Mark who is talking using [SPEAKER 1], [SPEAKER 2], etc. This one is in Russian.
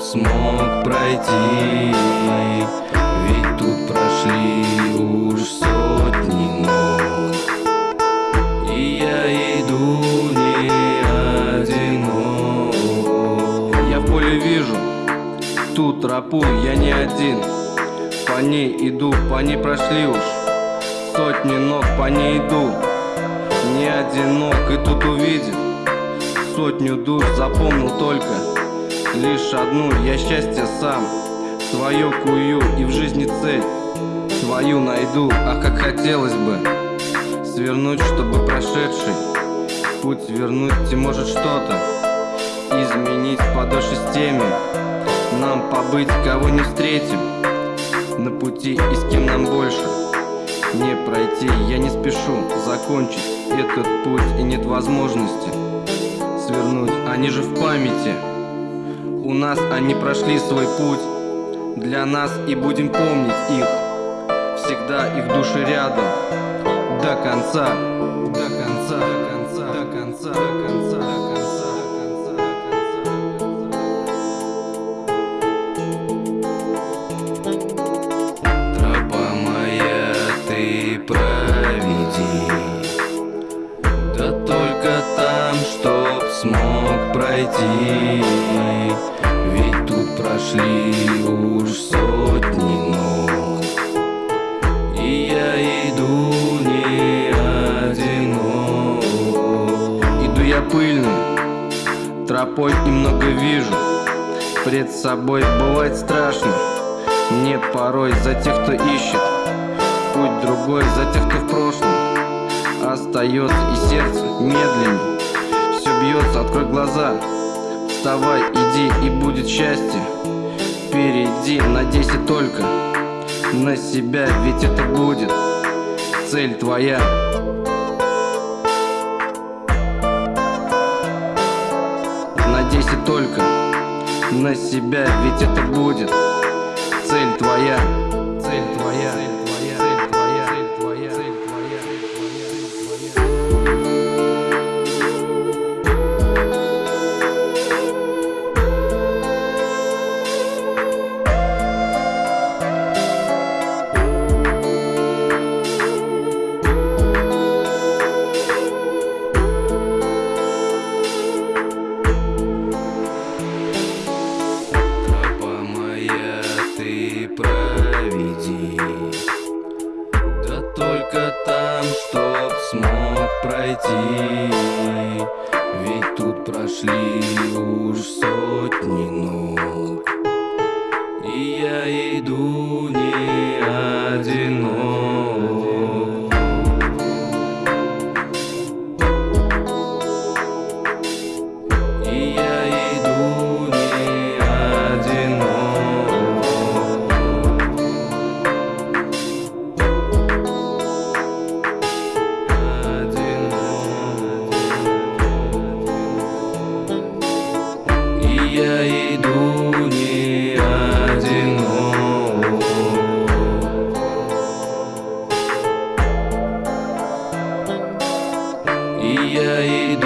[SPEAKER 1] смог пройти. Ведь тут прошли уж сотни ног И я иду не одинок.
[SPEAKER 2] Я поле вижу ту тропу, я не один. По ней иду, по ней прошли уж Сотни ног, по ней иду. Не одинок и тут увидел Сотню душ запомнил только Лишь одну, я счастье сам. Свое кую и в жизни цель. Свою найду, а как хотелось бы. Свернуть, чтобы прошедший Путь вернуть и может что-то Изменить по душе с теми Нам побыть, кого не встретим. На пути и с кем нам больше Не пройти, я не спешу Закончить этот путь и нет возможности Свернуть, они же в памяти У нас они прошли свой путь. Для нас и будем помнить их. Всегда их души рядом. До конца. До конца До конца До конца До конца До конца До конца
[SPEAKER 1] Тропа моя, ты проведи. Да только там, чтоб смог пройти Ведь тут прошли уж сотни ног. И я иду не одинок.
[SPEAKER 2] Иду я пыльный, тропой и много вижу. Пред собой бывает страшно. Мне порой за тех, кто ищет Путь другой за тех, кто в прошлом. Остается и сердце медленнее. Все бьется, открой глаза Вставай, иди и будет счастье Впереди, надейся только На себя, ведь это будет Цель твоя Надейся только на себя, ведь это будет цель твоя. Цель твоя.
[SPEAKER 1] Пройти. Ведь тут прошли уж сотни ног y ahí